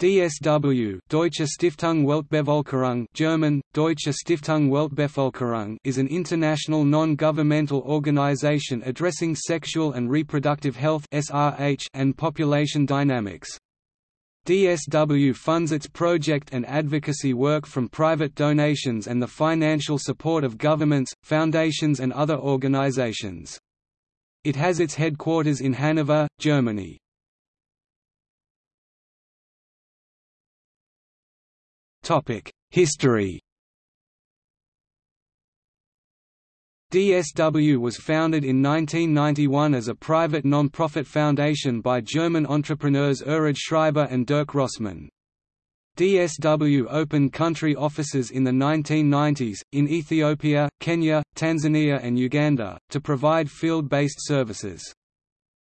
DSW Deutsche Stiftung Weltbevölkerung German, Deutsche Stiftung Weltbevölkerung is an international non-governmental organization addressing sexual and reproductive health and population dynamics. DSW funds its project and advocacy work from private donations and the financial support of governments, foundations and other organizations. It has its headquarters in Hanover, Germany. History DSW was founded in 1991 as a private non-profit foundation by German entrepreneurs Erhard Schreiber and Dirk Rossmann. DSW opened country offices in the 1990s, in Ethiopia, Kenya, Tanzania and Uganda, to provide field-based services.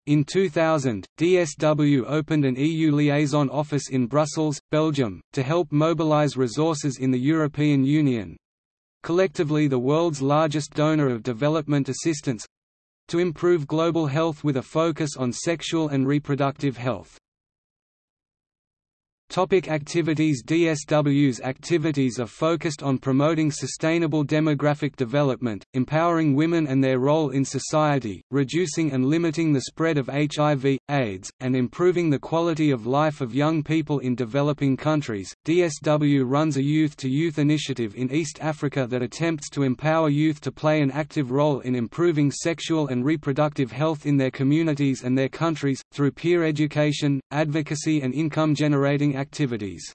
In 2000, DSW opened an EU liaison office in Brussels, Belgium, to help mobilize resources in the European Union collectively the world's largest donor of development assistance to improve global health with a focus on sexual and reproductive health. Topic activities DSW's activities are focused on promoting sustainable demographic development, empowering women and their role in society, reducing and limiting the spread of HIV, AIDS, and improving the quality of life of young people in developing countries. DSW runs a youth to youth initiative in East Africa that attempts to empower youth to play an active role in improving sexual and reproductive health in their communities and their countries, through peer education, advocacy and income generating activities.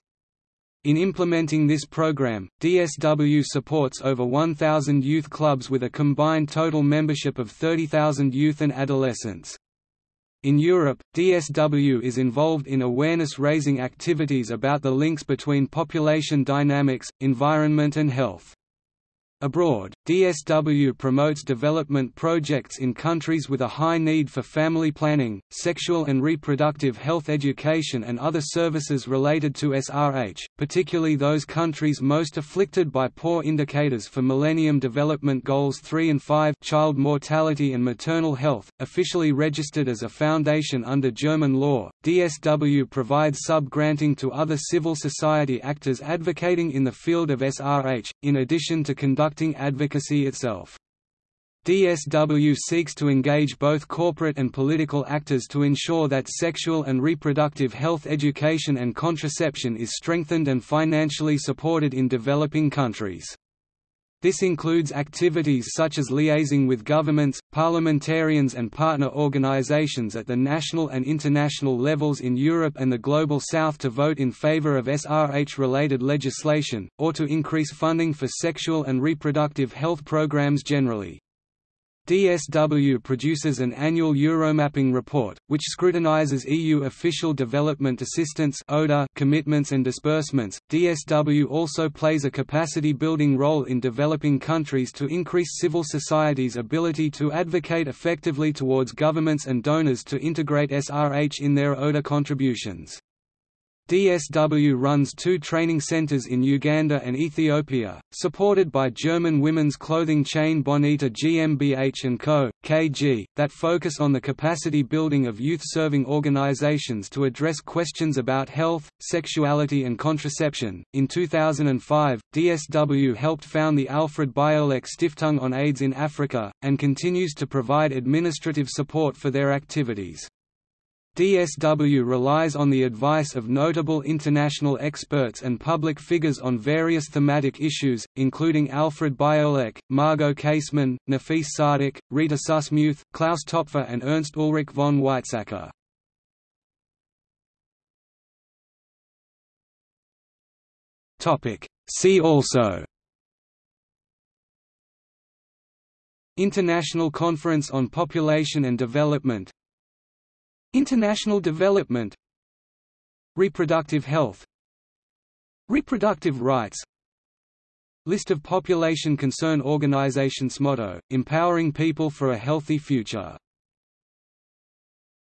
In implementing this program, DSW supports over 1,000 youth clubs with a combined total membership of 30,000 youth and adolescents. In Europe, DSW is involved in awareness-raising activities about the links between population dynamics, environment and health. Abroad, DSW promotes development projects in countries with a high need for family planning, sexual and reproductive health education and other services related to SRH, particularly those countries most afflicted by poor indicators for Millennium Development Goals 3 and 5 child mortality and maternal health. Officially registered as a foundation under German law, DSW provides sub-granting to other civil society actors advocating in the field of SRH, in addition to conducting conducting advocacy itself. DSW seeks to engage both corporate and political actors to ensure that sexual and reproductive health education and contraception is strengthened and financially supported in developing countries. This includes activities such as liaising with governments, parliamentarians and partner organizations at the national and international levels in Europe and the Global South to vote in favor of SRH-related legislation, or to increase funding for sexual and reproductive health programs generally. DSW produces an annual Euromapping report, which scrutinizes EU official development assistance (ODA) commitments and disbursements. DSW also plays a capacity building role in developing countries to increase civil society's ability to advocate effectively towards governments and donors to integrate SRH in their ODA contributions. DSW runs two training centers in Uganda and Ethiopia, supported by German women's clothing chain Bonita GmbH & Co. KG, that focus on the capacity building of youth-serving organizations to address questions about health, sexuality and contraception. In 2005, DSW helped found the Alfred Biolek Stiftung on AIDS in Africa, and continues to provide administrative support for their activities. DSW relies on the advice of notable international experts and public figures on various thematic issues, including Alfred Biolek, Margot Käßmann, Nafis Sadik, Rita Süssmuth, Klaus Töpfer and Ernst Ulrich von Weizsäcker. See also. International Conference on Population and Development International development Reproductive health Reproductive rights List of population concern organizations motto, empowering people for a healthy future